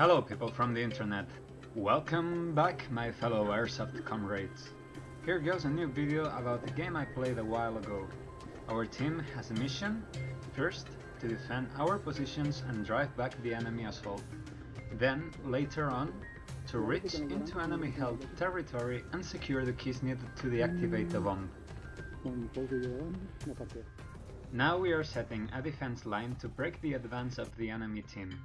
Hello people from the internet. Welcome back my fellow Airsoft comrades. Here goes a new video about the game I played a while ago. Our team has a mission, first to defend our positions and drive back the enemy assault. Then, later on, to reach into enemy held territory and secure the keys needed to deactivate the bomb. Now we are setting a defense line to break the advance of the enemy team.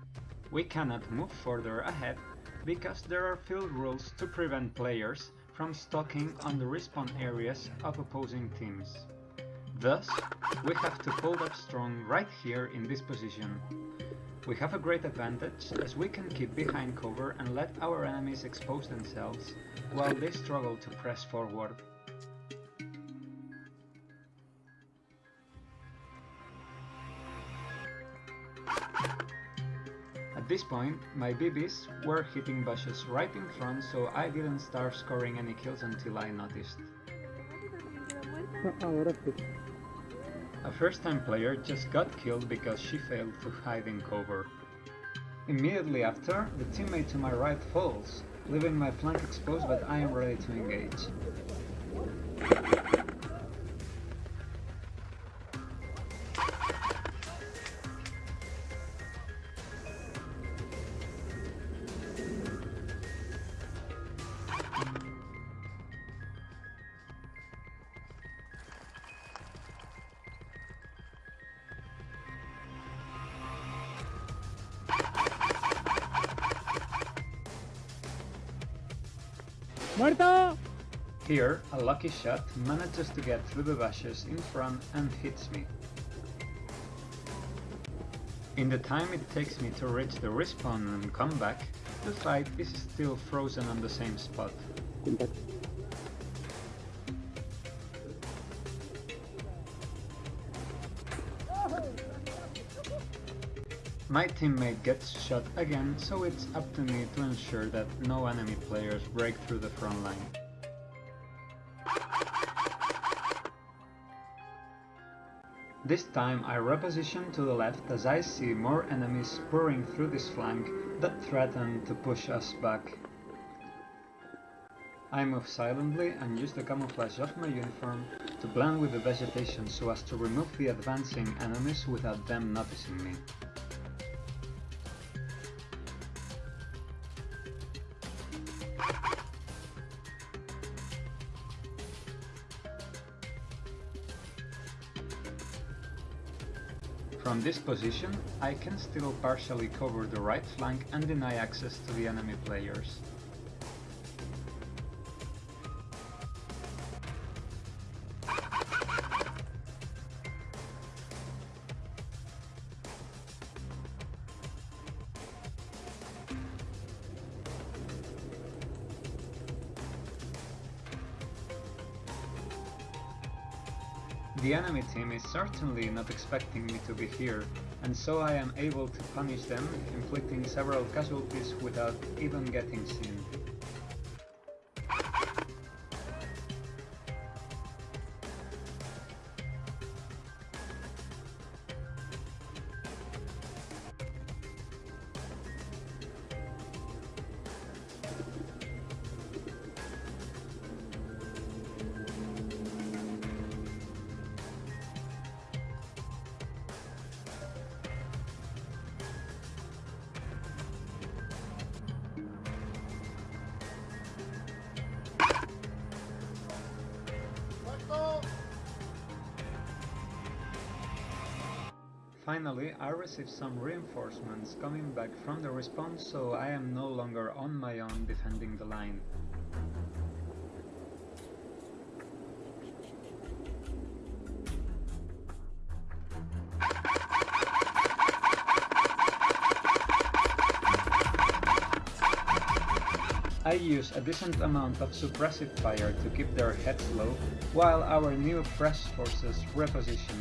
We cannot move further ahead because there are field rules to prevent players from stalking on the respawn areas of opposing teams. Thus, we have to hold up strong right here in this position. We have a great advantage as we can keep behind cover and let our enemies expose themselves while they struggle to press forward. At this point, my BBs were hitting bushes right in front so I didn't start scoring any kills until I noticed. A first time player just got killed because she failed to hide in cover. Immediately after, the teammate to my right falls, leaving my flank exposed but I am ready to engage. ¡Muerto! Here, a lucky shot manages to get through the bushes in front and hits me. In the time it takes me to reach the respawn and come back, the fight is still frozen on the same spot. My teammate gets shot again, so it's up to me to ensure that no enemy players break through the front line. This time I reposition to the left as I see more enemies pouring through this flank that threaten to push us back. I move silently and use the camouflage of my uniform to blend with the vegetation so as to remove the advancing enemies without them noticing me. From this position, I can still partially cover the right flank and deny access to the enemy players. The enemy team is certainly not expecting me to be here, and so I am able to punish them, inflicting several casualties without even getting seen. Finally, I received some reinforcements coming back from the respawn, so I am no longer on my own defending the line. I use a decent amount of suppressive fire to keep their heads low, while our new fresh forces reposition.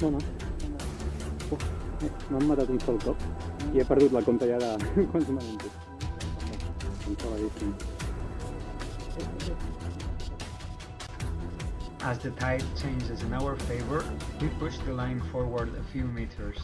No, no. Matat un sol cop i he perdut la compta ja de quants m'han entès. As the tide changes in our favor, we push the line forward a few meters.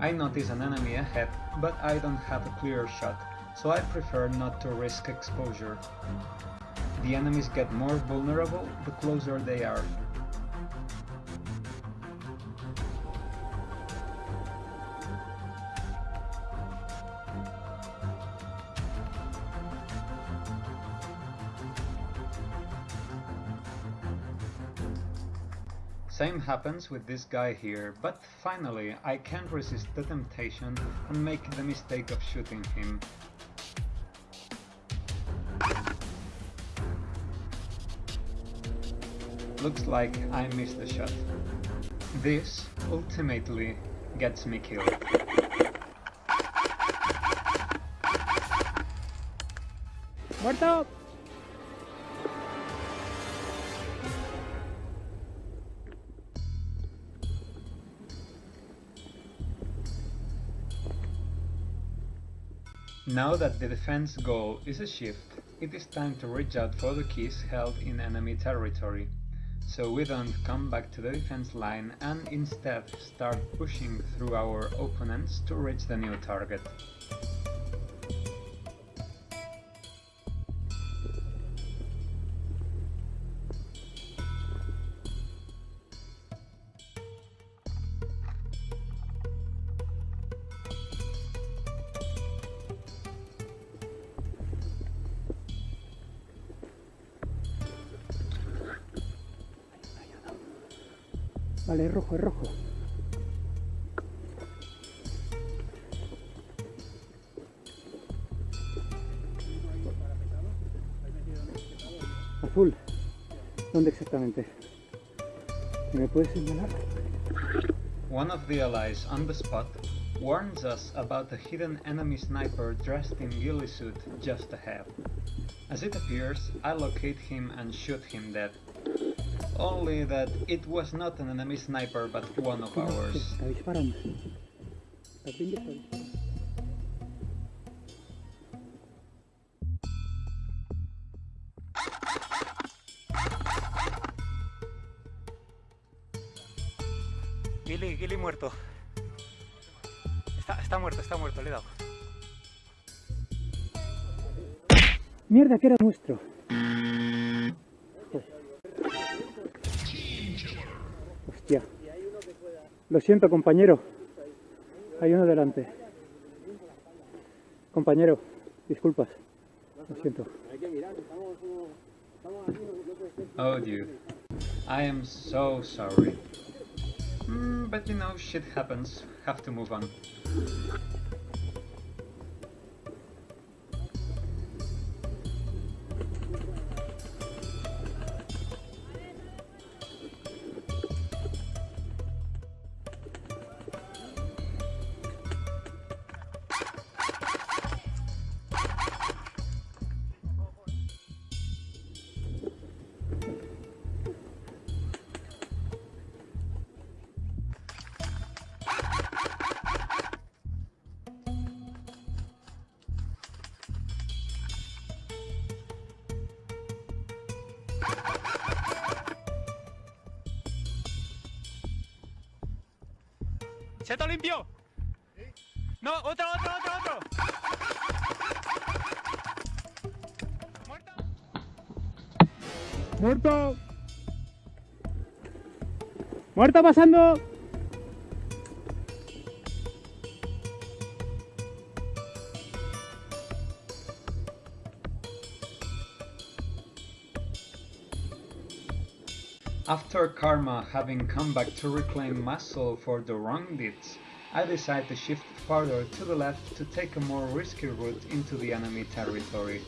I notice an enemy ahead, but I don't have a clear shot, so I prefer not to risk exposure. The enemies get more vulnerable the closer they are. Same happens with this guy here, but finally I can't resist the temptation and make the mistake of shooting him. Looks like I missed the shot. This ultimately gets me killed. ¡Muerto! Now that the defense goal is a shift, it is time to reach out for the keys held in enemy territory, so we don't come back to the defense line and instead start pushing through our opponents to reach the new target. Azul. ¿Dónde exactamente? ¿Me puedes señalar? One of the allies on the spot warns us about a hidden enemy sniper dressed in ghillie suit just ahead. As it appears, I locate him and shoot him dead. Only that it was not an enemy sniper but one of ours. Gilly muerto. Está, está muerto, está muerto, le he dado. Mierda, que era nuestro. Hostia. Lo siento, compañero. Hay uno delante. Compañero, disculpas. Lo siento. Oh dude. I am so sorry. Mm, but you know, shit happens. Have to move on. ¡Seto limpio! No, otro, otro, otro, otro. ¡Muerto! ¡Muerto! ¡Muerto pasando! After Karma having come back to reclaim muscle for the wrong deeds, I decide to shift farther to the left to take a more risky route into the enemy territory.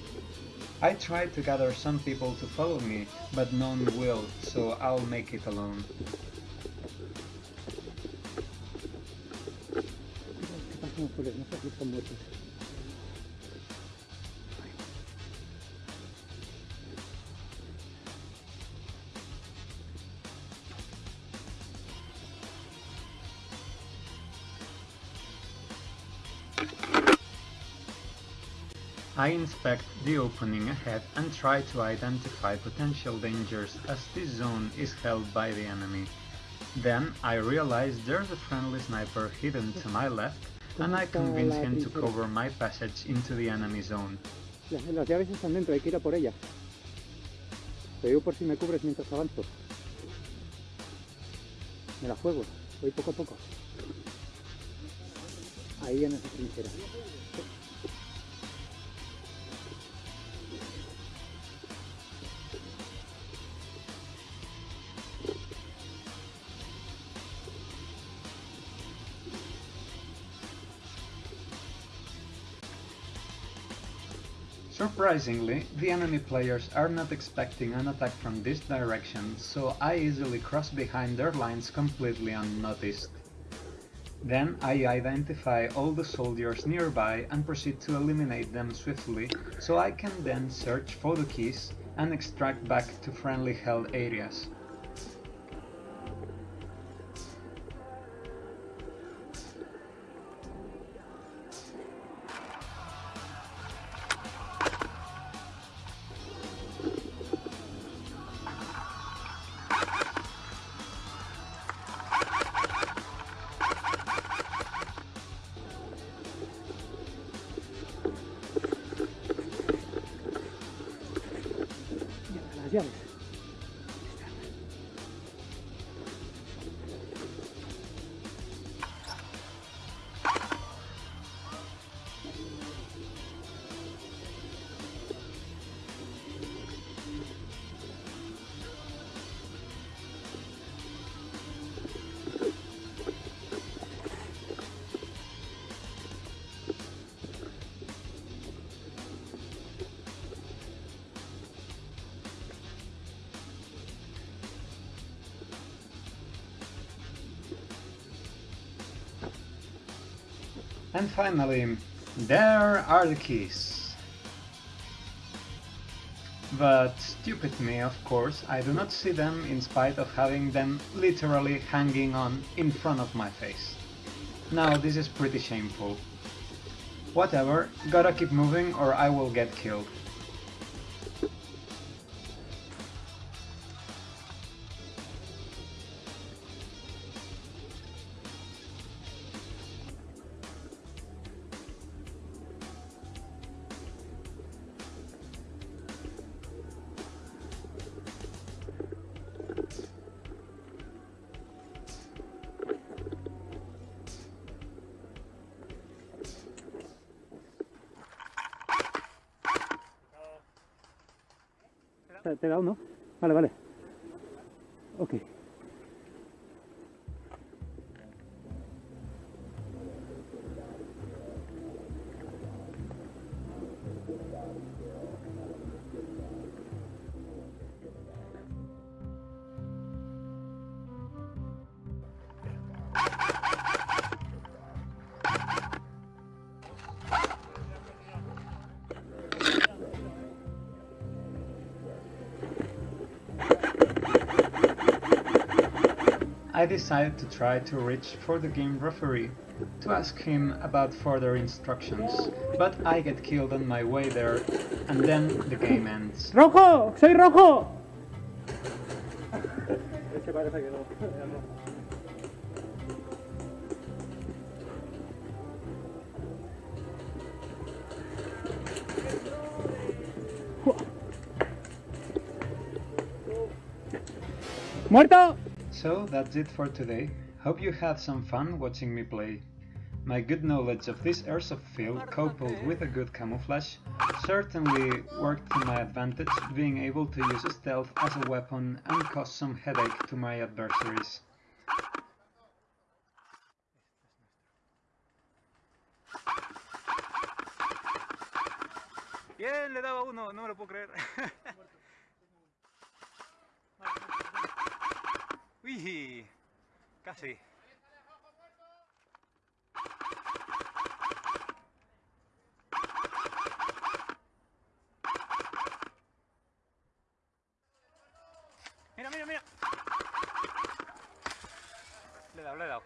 I try to gather some people to follow me, but none will, so I'll make it alone. I inspect the opening ahead and try to identify potential dangers as this zone is held by the enemy. Then I realize there's a friendly sniper hidden to my left and I convince him to cover my passage into the enemy zone. Las, llaves están dentro, hay que ir a por ellas. Te digo por si me cubres mientras avanzo. Me la juego, voy poco a poco. Ahí en esa trinchera. Surprisingly, the enemy players are not expecting an attack from this direction, so I easily cross behind their lines completely unnoticed. Then I identify all the soldiers nearby and proceed to eliminate them swiftly, so I can then search for the keys and extract back to friendly held areas. And finally, there are the keys. But stupid me, of course, I do not see them in spite of having them literally hanging on in front of my face. Now this is pretty shameful. Whatever, gotta keep moving or I will get killed. ¿Te he dado, no? Vale, vale. Ok. I decided to try to reach for the game referee to ask him about further instructions, but I get killed on my way there, and then the game ends. ¡Rojo! ¡Soy rojo! ¡Muerto! So that's it for today. Hope you had some fun watching me play. My good knowledge of this airsoft field coupled with a good camouflage certainly worked to my advantage being able to use stealth as a weapon and cause some headache to my adversaries. Bien, le daba uno, no me lo puedo creer. Uy, casi. Mira, mira, mira. Le he dado, le he dado.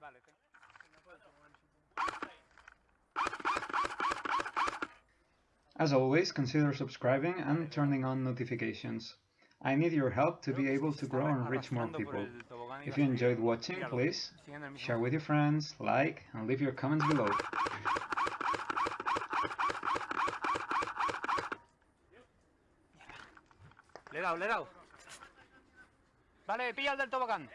Vale. As always, consider subscribing and turning on notifications. I need your help to be able to grow and reach more people. If you enjoyed watching, please share with your friends, like, and leave your comments below. Le he dado, le he dado. Vale, pilla el del tobogán.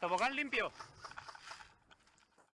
Tobogán limpio.